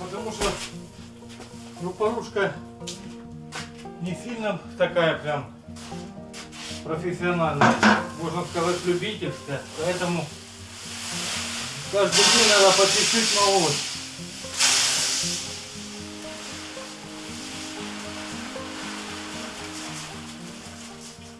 Потому что крупорушка не сильно такая прям профессиональная, можно сказать любительская. Поэтому каждый день надо по чуть-чуть молоть.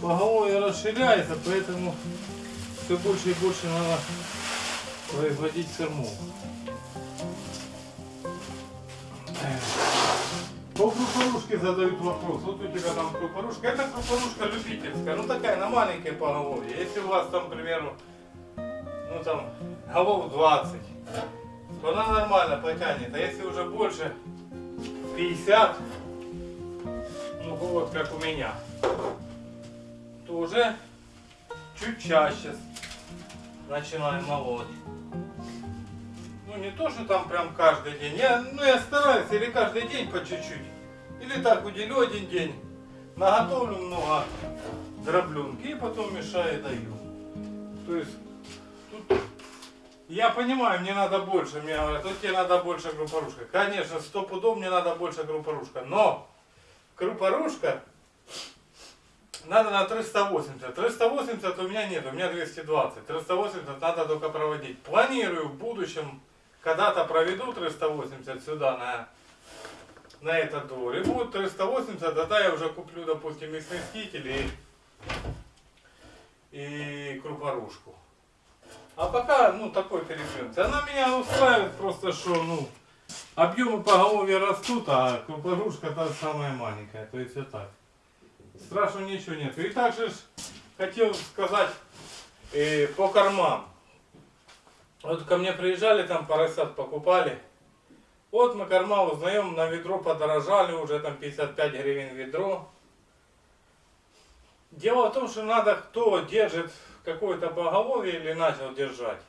Поголовье расширяется, поэтому все больше и больше надо производить кормов. По крупорушке задают вопрос. Вот у тебя там крупорушка. Это крупорушка любительская. Ну такая, на маленькой поголовье. Если у вас там, к примеру, ну там, голов 20, то она нормально потянет. А если уже больше 50, ну вот как у меня, то уже чуть чаще начинаем молоть. Ну не то, что там прям каждый день. Я, ну я стараюсь или каждый день по чуть-чуть. Или так уделю один день. Наготовлю много дроблюнки и потом мешаю и даю. То есть тут я понимаю, мне надо больше. Мне говорят, тут тебе надо больше крупорушка. Конечно, сто пудов мне надо больше крупорушка. Но крупорушка надо на 380. 380 у меня нет, у меня 220. 380 надо только проводить. Планирую в будущем, когда-то проведу 380 сюда на, на этот двор. И будет 380, тогда я уже куплю, допустим, и сместитель, и, и крупорушку. А пока, ну, такой перепринт. Она меня устраивает просто, что, ну, объемы поголовья растут, а крупорушка та самая маленькая. То есть вот так. Страшного ничего нет. И также хотел сказать э, по кормам. Вот ко мне приезжали, там поросят покупали. Вот мы корма узнаем, на ведро подорожали, уже там 55 гривен ведро. Дело в том, что надо, кто держит какое-то поголовье или начал держать,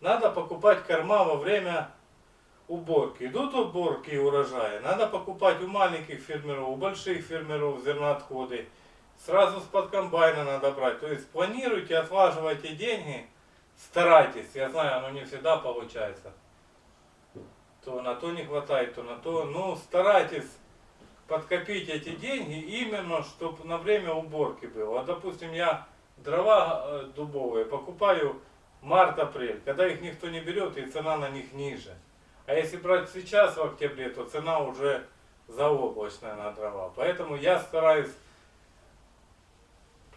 надо покупать корма во время уборки. Идут уборки и урожая, надо покупать у маленьких фермеров, у больших фермеров зерноотходы. Сразу с-под комбайна надо брать. То есть планируйте, отваживайте деньги, старайтесь. Я знаю, оно не всегда получается. То на то не хватает, то на то. Ну, старайтесь подкопить эти деньги именно, чтобы на время уборки было. Вот, допустим, я дрова э, дубовые покупаю март-апрель, когда их никто не берет и цена на них ниже. А если брать сейчас в октябре, то цена уже заоблачная на дрова. Поэтому я стараюсь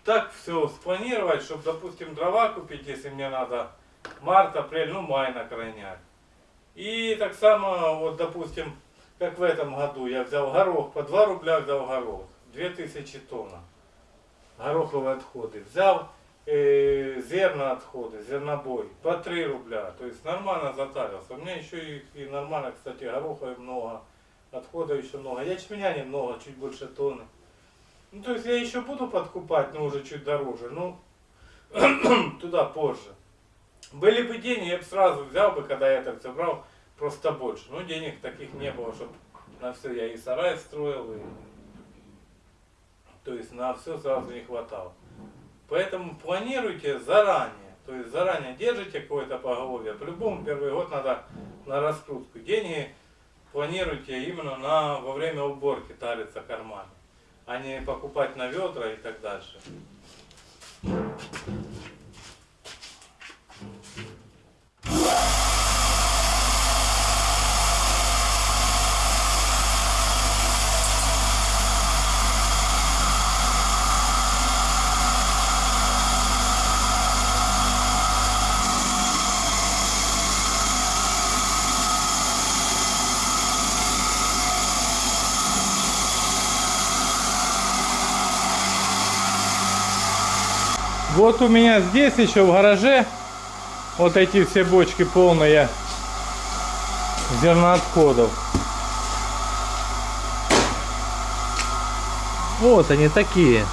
так все спланировать, чтобы, допустим, дрова купить, если мне надо март, апрель, ну май на крайняк. И так само, вот, допустим, как в этом году, я взял горох, по 2 рубля взял горох, 2000 тонн. Гороховые отходы. Взял э, зерна отходы, зернобой, по 3 рубля. То есть нормально затарился. У меня еще и, и нормально, кстати, гороховой много, отходов еще много. Ячменя немного, чуть больше тонны. Ну, то есть я еще буду подкупать, но уже чуть дороже. Ну, туда позже. Были бы деньги, я бы сразу взял бы, когда я это все брал, просто больше. Но денег таких не было, чтобы на все я и сарай строил, и... то есть на все сразу не хватало. Поэтому планируйте заранее. То есть заранее держите какое-то поголовье. По-любому первый год надо на раскрутку. Деньги планируйте именно на, во время уборки тариться карманы. А не покупать на ведра и так далее. Вот у меня здесь еще в гараже вот эти все бочки полные зерноотходов. Вот они такие.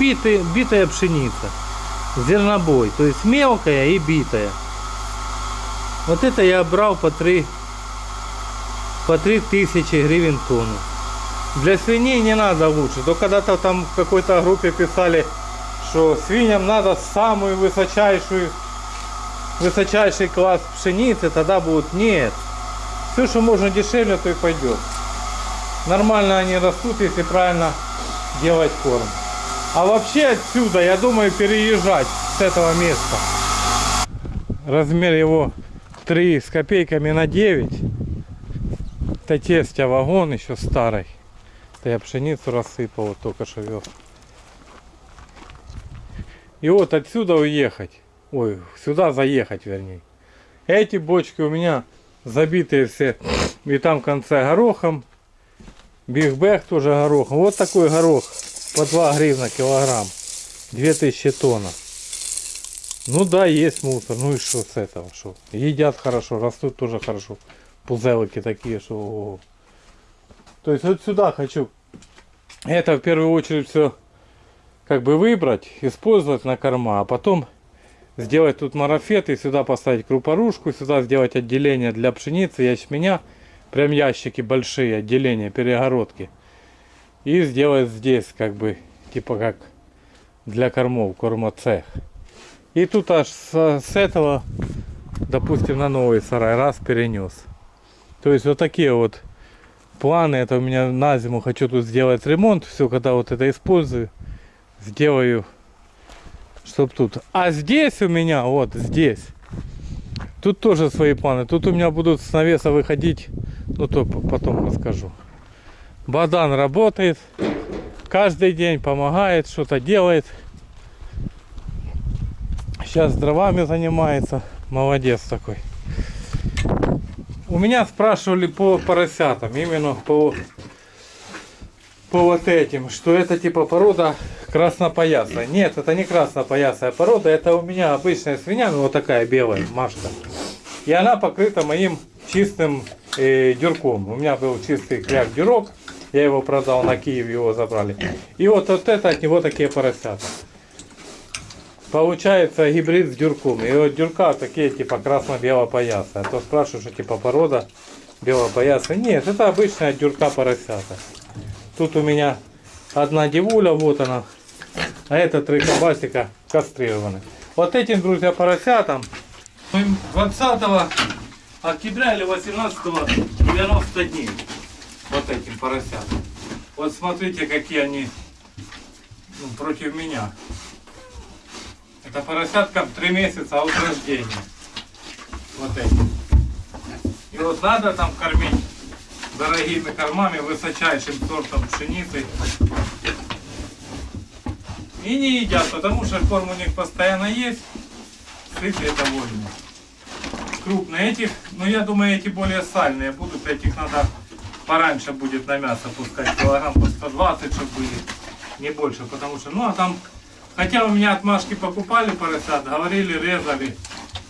Битые, битая пшеница. Зернобой. То есть мелкая и битая. Вот это я брал по 3 по 3 тысячи гривен тонну. Для свиней не надо лучше. То когда-то там в какой-то группе писали, что свиньям надо самую высочайшую, высочайший класс пшеницы, тогда будут нет. Все, что можно дешевле, то и пойдет. Нормально они растут, если правильно делать корм. А вообще отсюда, я думаю, переезжать с этого места. Размер его 3 с копейками на 9. Это тестя вагон еще старый. Это я пшеницу рассыпал, вот только что вез. И вот отсюда уехать. Ой, сюда заехать, вернее. Эти бочки у меня забитые все. И там в конце горохом. Бигбэг тоже горохом. Вот такой горох. По 2 гривна килограмм. 2000 тонн. Ну да, есть мусор. Ну и что с этого? Что? Едят хорошо, растут тоже хорошо. Пузелыки такие, что... То есть вот сюда хочу. Это в первую очередь все как бы выбрать, использовать на корма, а потом сделать тут марафет и сюда поставить крупорушку, сюда сделать отделение для пшеницы, ячменя, прям ящики большие, отделения, перегородки. И сделать здесь как бы, типа как для кормов, кормоцех. И тут аж с, с этого, допустим, на новый сарай раз перенес. То есть вот такие вот планы. Это у меня на зиму хочу тут сделать ремонт. Все, когда вот это использую сделаю, чтоб тут. А здесь у меня, вот здесь, тут тоже свои планы. Тут у меня будут с навеса выходить, ну то потом расскажу. Бадан работает, каждый день помогает, что-то делает. Сейчас дровами занимается, молодец такой. У меня спрашивали по поросятам, именно по по вот этим, что это типа порода краснопоясная. Нет, это не краснопоясная порода, это у меня обычная свинья, ну вот такая белая, машка. И она покрыта моим чистым э, дюрком. У меня был чистый кляк дюрок, я его продал на Киев, его забрали. И вот, вот это от него такие поросята. Получается гибрид с дюрком. И вот дюрка такие типа красно-белопоясные. А то спрашивают, что типа порода белопоясная. Нет, это обычная дюрка поросята. Тут у меня одна девуля, вот она. А это три кабасика. Вот этим, друзья, поросятам 20 октября или 18 90 дней. Вот этим поросятам. Вот смотрите, какие они ну, против меня. Это поросяткам 3 месяца от рождения. Вот эти. И вот надо там кормить дорогими кормами, высочайшим сортом пшеницы. И не едят, потому что корм у них постоянно есть. Сытые довольны. Крупные этих, ну я думаю эти более сальные будут, этих надо пораньше будет на мясо пускать, килограмм по 120, чтобы были, не больше, потому что, ну а там, хотя у меня отмашки покупали поросят, говорили, резали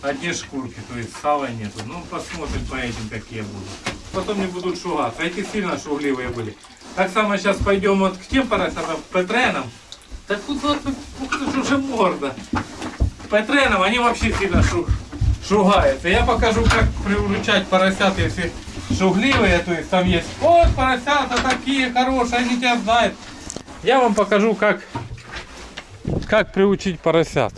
одни шкурки, то есть сала нету. Ну посмотрим по этим какие будут. Потом не будут шугаться, эти сильно шугливые были. Так само сейчас пойдем вот к тем поросятам, к петренам. Так вот, ты ж уже морда. Петренам они вообще сильно шу, шугаются. Я покажу, как приуручать поросят, если шугливые, то есть там есть, вот поросята такие хорошие, они тебя знают. Я вам покажу, как, как приучить поросят.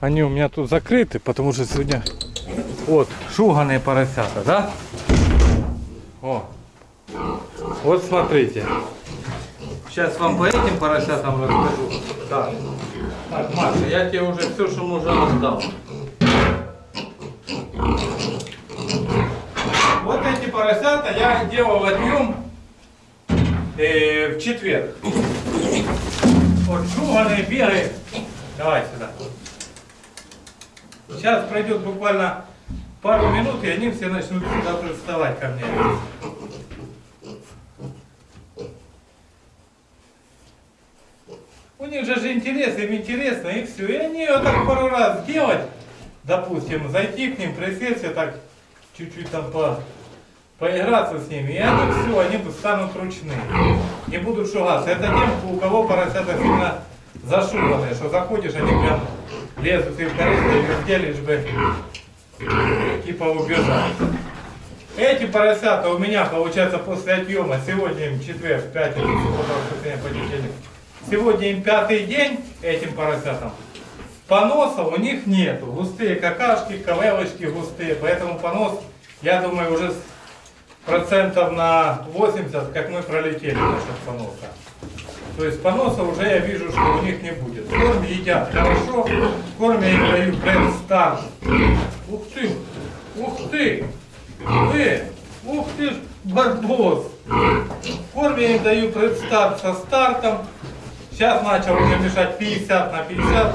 Они у меня тут закрыты, потому что сегодня вот шуганые поросята, да? О, вот смотрите. Сейчас вам по этим поросятам расскажу. Так, так Маша, я тебе уже все, что можно раздал. Вот эти поросята я делал отъем э, в четверг. Вот шуганый бегает. Давай сюда. Сейчас пройдет буквально пару минут, и они все начнут сюда приставать ко мне. У них же же интерес, им интересно, и все. И они вот так пару раз делать, допустим, зайти к ним, присесть, так чуть-чуть там по, поиграться с ними, и они все, они станут ручные. Не будут шугаться. Это тем, у кого поросята сильно зашуганные, что заходишь, они прям лезут и в корысту, и лишь бы типа убежать. Эти поросята у меня, получается, после отъема, сегодня им четверг, пятница, суббота, понедельник. Сегодня им пятый день этим поросятам. Поноса у них нету. Густые какашки, ковелочки густые. Поэтому понос, я думаю, уже процентов на 80, как мы пролетели насчет поноса. То есть поноса уже я вижу, что у них не будет. Корм едят хорошо. Корм я им даю пред старт. Ух ты! Ух ты! Ты! Ух ты ж, барбос! Я им даю пред старт со стартом. Сейчас начал уже мешать 50 на 50.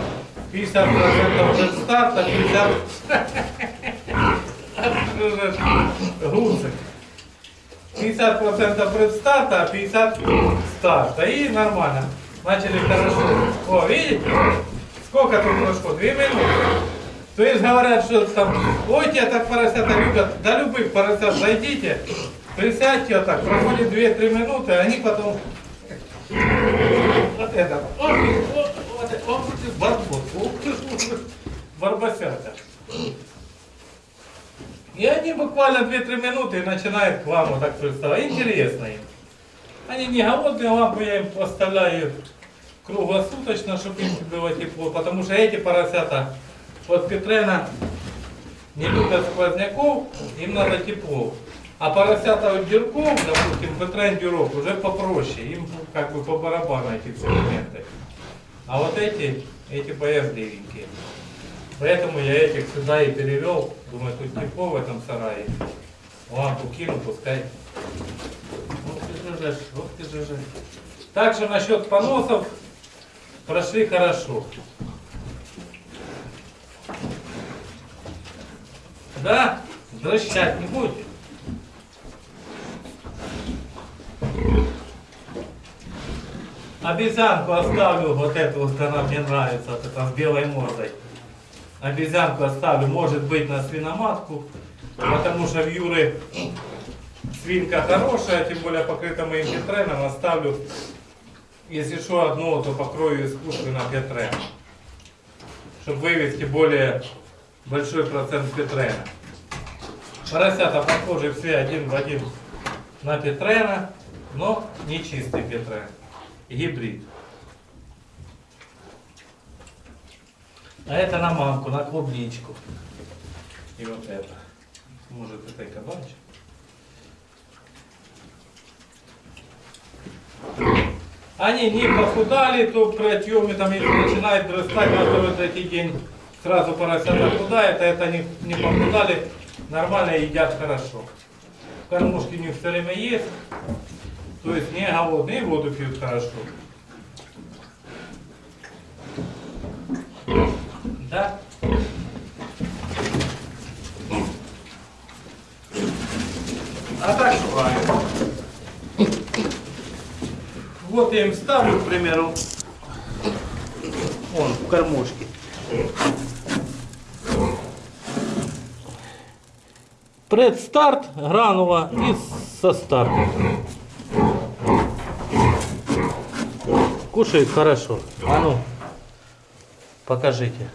50 процентов пред старта, 50 гусок. 50% предстарта, а 50 старта. И нормально. Начали хорошо. О, видите? Сколько тут прошло? Две минуты. То есть говорят, что там, ой, тебя так поросята любят. До любых поросят зайдите, присядьте вот так, проходит 2-3 минуты, они потом вот это. Ох, ох, ох, ты барбос, ж, барбосята. И они буквально 2-3 минуты начинают к вам вот так приставать. Интересно им. Они не голодные, лампу я им поставляю круглосуточно, чтобы им было тепло. Потому что эти поросята от Петрена не любят сквозняков, им надо тепло. А поросята дюрков, допустим, Петрен дюрок уже попроще, им как бы по барабану эти все моменты. А вот эти, эти боязливенькие. Поэтому я этих сюда и перевел. Думаю, тут тепло в этом сарае. Лампу кину, пускай. Вот ты же, вот ты же. Так что насчет поносов прошли хорошо. Да? Дрыщать не будете? Обезьянку оставлю, вот эту вот она мне нравится, вот эта с белой мордой. Обезьянку оставлю, может быть, на свиноматку, потому что в Юры свинка хорошая, тем более покрыта моим петреном, оставлю, если что, одну, то покрою искусственно петреном, чтобы вывести более большой процент петрена. Поросята похожи все один в один на петрена, но не чистый петрен, гибрид. А это на мамку, на клубничку. И вот это. Может это и кабанчик. Они не похудали, то при отъеме, там, если начинает драстать, на второй третий день сразу поросята худает, а это они не похудали, нормально едят хорошо. Кормушки у них все время есть, то есть не голодные, воду пьют хорошо. Да? А так шугаю. Вот я им ставлю, к примеру, вон, в кормушке. Предстарт, гранула и со старта. Кушает хорошо. А ну, покажите.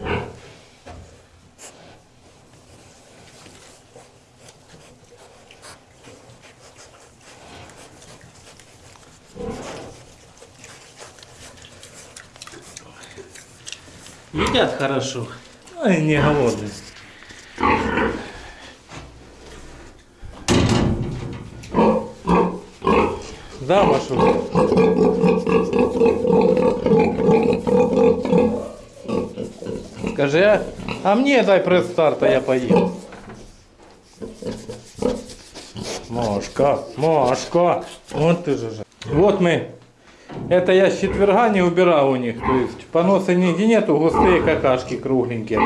Едят хорошо. Ой, не голодный. Да, Машу? Скажи, а, а мне дай пресс-старт, а я поем. Машка, Машка, вот ты же. Вот мы это я с четверга не убирал у них. То есть поноса нигде нету, густые какашки кругленькие.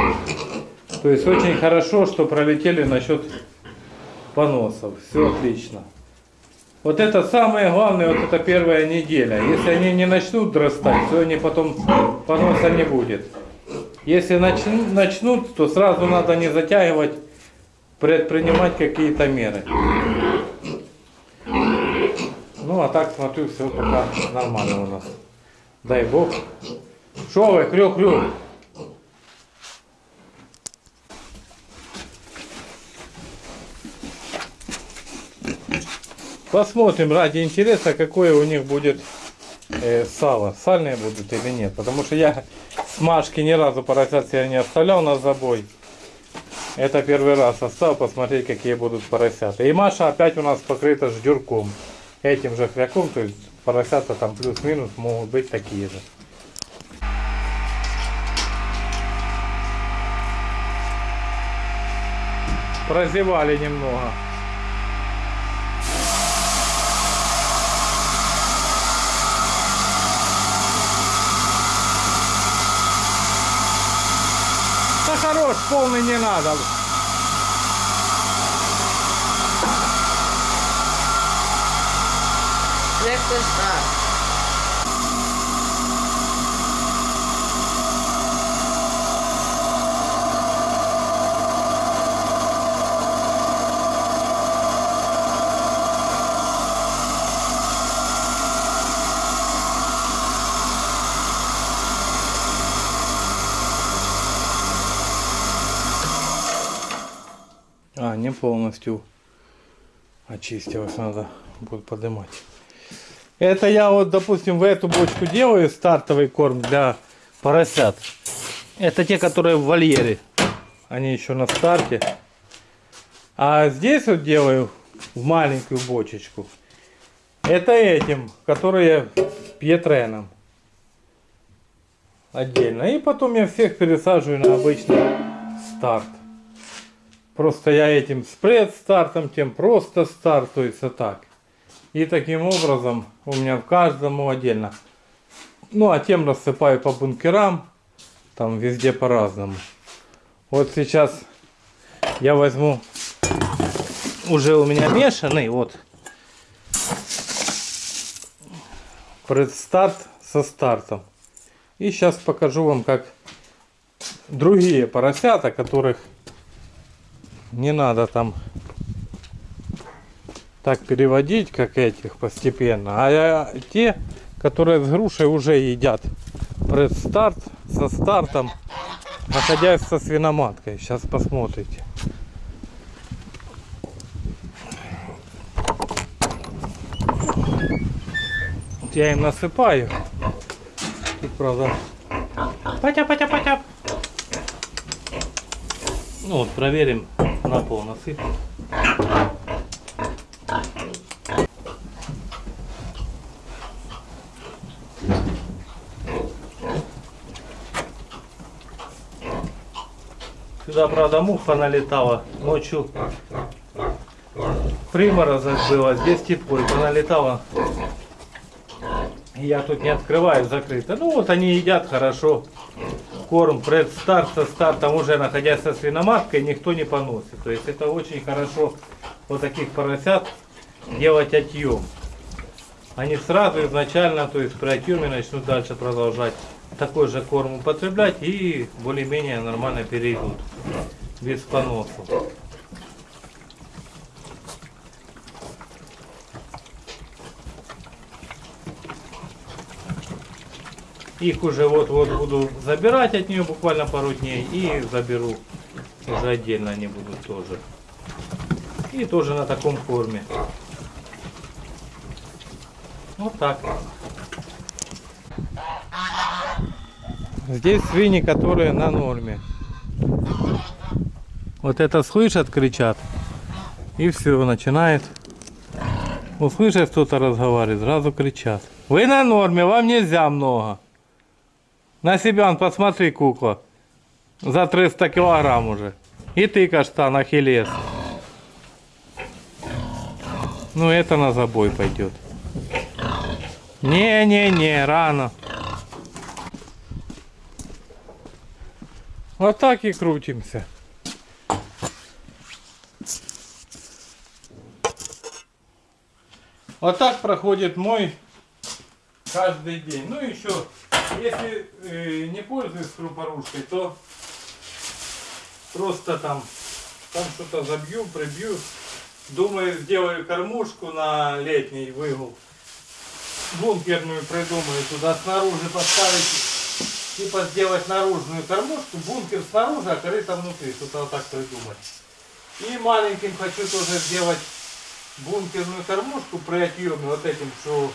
То есть очень хорошо, что пролетели насчет поносов. Все отлично. Вот это самое главное, вот это первая неделя. Если они не начнут драстать, то они потом поноса не будет. Если начн- начнут, то сразу надо не затягивать, предпринимать какие-то меры. Ну а так смотрю, все пока нормально у нас. Дай бог. Шо вы, крю-крю? Посмотрим ради интереса, какое у них будет э, сало. Сальные будут или нет. Потому что я смажки ни разу поросят себе не оставлял на забой. Это первый раз оставил посмотреть, какие будут поросята. И Маша опять у нас покрыта ждюрком. Этим же хряком, то есть поросята там плюс-минус могут быть такие же. Прозевали немного. Да хорош, полный не надо. Ж так? А, не полностью очистилось, надо будет поднимать. Это я вот, допустим, в эту бочку делаю стартовый корм для поросят. Это те, которые в вольере. Они еще на старте. А здесь вот делаю в маленькую бочечку. Это этим, которые пьетреном. Отдельно. И потом я всех пересаживаю на обычный старт. Просто я этим спред стартом, тем просто стартуется так. И таким образом у меня в каждому отдельно. Ну а тем рассыпаю по бункерам. Там везде по-разному. Вот сейчас я возьму уже у меня мешанный. Вот. Предстарт со стартом. И сейчас покажу вам, как другие поросята, которых не надо там так переводить, как этих постепенно. А те, которые с грушей уже едят предстарт со стартом, находясь со свиноматкой. Сейчас посмотрите. Вот я им насыпаю. Тут, правда, патя. Ну вот, проверим на пол насыпь. Сюда, правда, муха налетала ночью. Приморозок было, здесь тепло, и поналетало. И Я тут не открываю, закрыто. Ну вот они едят хорошо. Корм предстарт со стартом уже находясь со свиноматкой никто не поносит. То есть это очень хорошо вот таких поросят делать отъем. Они сразу изначально, то есть при отъеме начнут дальше продолжать такой же корм употреблять и более-менее нормально перейдут без поносов. Их уже вот-вот буду забирать от нее буквально пару дней и заберу. Уже отдельно они будут тоже. И тоже на таком корме. Вот так. Здесь свиньи, которые на норме. Вот это слышат, кричат. И все, начинает. Услышат кто-то разговаривает, сразу кричат. Вы на норме, вам нельзя много. На себя посмотри, кукла. За 300 килограмм уже. И ты, каштан, ахиллес. Ну, это на забой пойдет. Не-не-не, рано. Вот так и крутимся. Вот так проходит мой каждый день. Ну еще, если э, не пользуюсь крупорушкой, то просто там, там что-то забью, прибью. Думаю, сделаю кормушку на летний выгул. Бункерную придумаю туда снаружи поставить, типа сделать наружную кормушку, бункер снаружи, а крыса внутри, что-то вот так придумать. И маленьким хочу тоже сделать бункерную кормушку при отъеме вот этим, что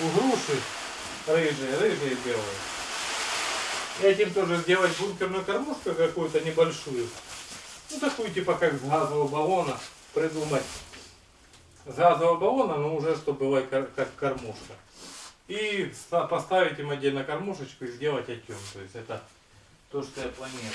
у груши рыжие, рыжие белые. Этим тоже сделать бункерную кормушку какую-то небольшую. Ну такую типа как с газового баллона придумать. С газового баллона, но уже чтобы была как кормушка. И поставить им отдельно кормушечку и сделать отем. То есть это то, что я планирую.